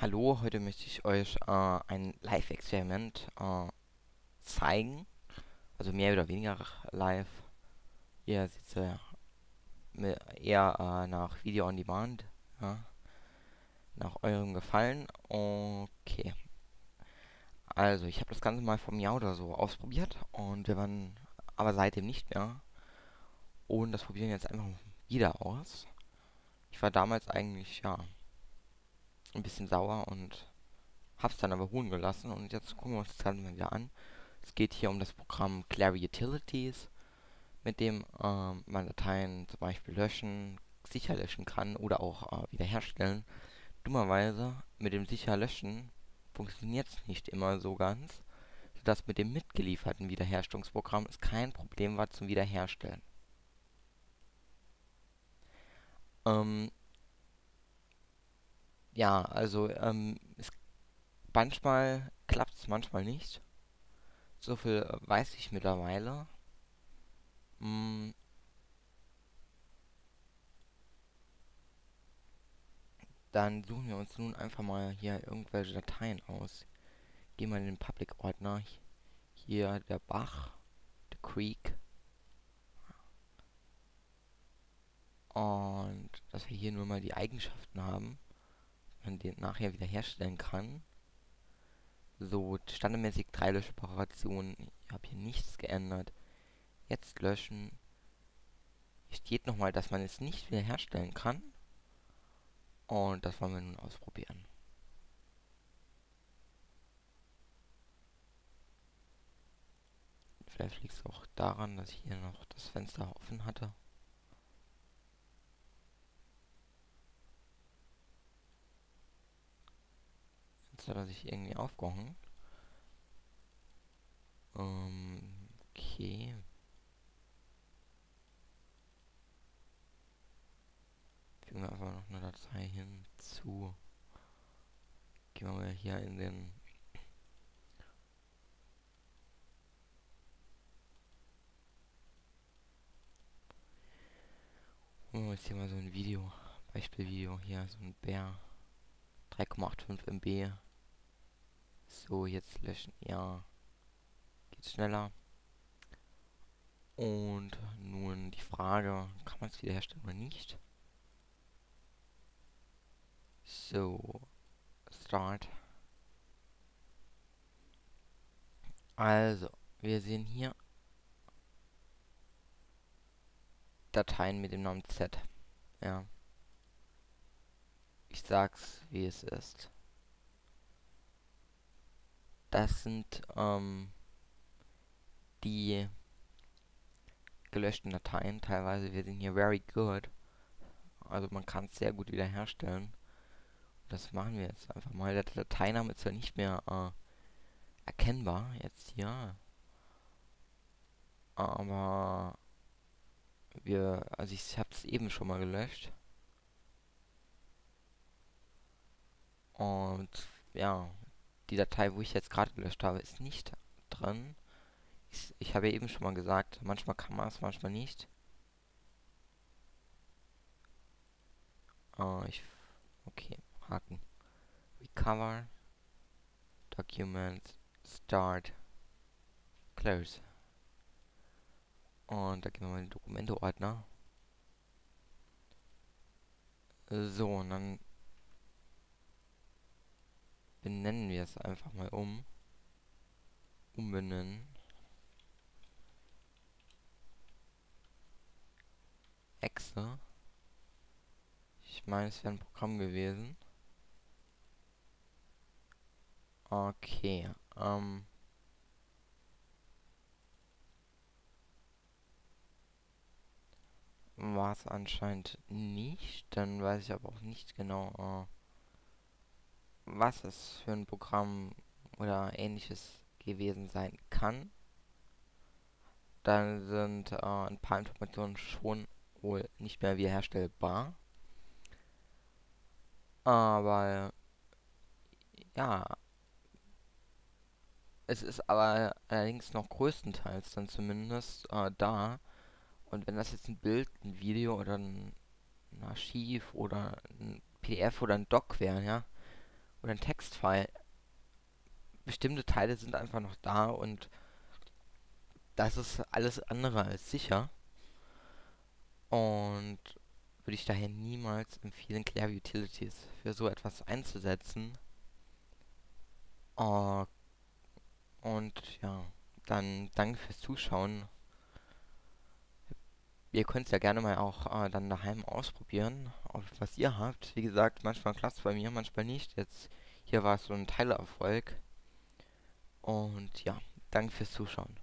Hallo, heute möchte ich euch äh, ein Live-Experiment äh, zeigen. Also mehr oder weniger live. Ihr seht ja eher äh, nach Video on Demand. Ja. Nach eurem Gefallen. Okay. Also, ich habe das Ganze mal vom Jahr oder so ausprobiert. Und wir waren aber seitdem nicht mehr. Und das probieren wir jetzt einfach wieder aus. Ich war damals eigentlich, ja, bisschen sauer und hab's dann aber ruhen gelassen. Und jetzt gucken wir uns das Ganze mal wieder an. Es geht hier um das Programm Clary Utilities, mit dem äh, man Dateien zum Beispiel löschen, sicher löschen kann oder auch äh, wiederherstellen. Dummerweise mit dem sicher löschen funktioniert es nicht immer so ganz, sodass mit dem mitgelieferten Wiederherstellungsprogramm es kein Problem war zum Wiederherstellen. Ähm, ja, also ähm, es, manchmal klappt es, manchmal nicht. So viel äh, weiß ich mittlerweile. Mm. Dann suchen wir uns nun einfach mal hier irgendwelche Dateien aus. Gehen wir in den Public-Ordner. Hier der Bach, der Creek. Und dass wir hier nur mal die Eigenschaften haben man den nachher wieder herstellen kann. So, standardmäßig drei Löschoperationen. Ich habe hier nichts geändert. Jetzt löschen. Hier steht nochmal, dass man es nicht wieder herstellen kann. Und das wollen wir nun ausprobieren. Vielleicht liegt es auch daran, dass ich hier noch das Fenster offen hatte. Hat er sich irgendwie aufgehangen. Ähm, okay. Fügen wir einfach noch eine Datei hinzu. Gehen wir hier in den wir uns hier mal so ein Video, Beispielvideo hier, so ein Bär. 3,85 MB so, jetzt löschen. Ja. Geht schneller. Und nun die Frage, kann man es wiederherstellen oder nicht? So. Start. Also, wir sehen hier Dateien mit dem Namen Z. Ja. Ich sag's, wie es ist. Das sind ähm, die gelöschten Dateien. Teilweise wir sind hier very good. Also man kann es sehr gut wiederherstellen. Das machen wir jetzt einfach mal. Der Dateiname ist ja nicht mehr äh, erkennbar jetzt hier. Aber wir, also ich habe es eben schon mal gelöscht. Und ja, die Datei, wo ich jetzt gerade gelöscht habe, ist nicht drin. Ich, ich habe ja eben schon mal gesagt, manchmal kann man es, manchmal nicht. Oh, ich, okay, Haken. Recover, Document, Start, Close. Und da gehen wir mal in den Dokumente-Ordner. So, und dann benennen wir es einfach mal um. Umbenennen. Exe. Ich meine, es wäre ein Programm gewesen. Okay. Ähm. War es anscheinend nicht. Dann weiß ich aber auch nicht genau. Äh was es für ein Programm oder ähnliches gewesen sein kann, dann sind äh, ein paar Informationen schon wohl nicht mehr wiederherstellbar. Aber ja, es ist aber allerdings noch größtenteils dann zumindest äh, da. Und wenn das jetzt ein Bild, ein Video oder ein, Archiv oder ein PDF oder ein Doc wäre, ja, oder ein Textfile. Bestimmte Teile sind einfach noch da und das ist alles andere als sicher. Und würde ich daher niemals empfehlen, Clair Utilities für so etwas einzusetzen. Uh, und ja, dann danke fürs Zuschauen. Ihr könnt es ja gerne mal auch äh, dann daheim ausprobieren, was ihr habt. Wie gesagt, manchmal klappt es bei mir, manchmal nicht. Jetzt hier war es so ein Teilerfolg. Und ja, danke fürs Zuschauen.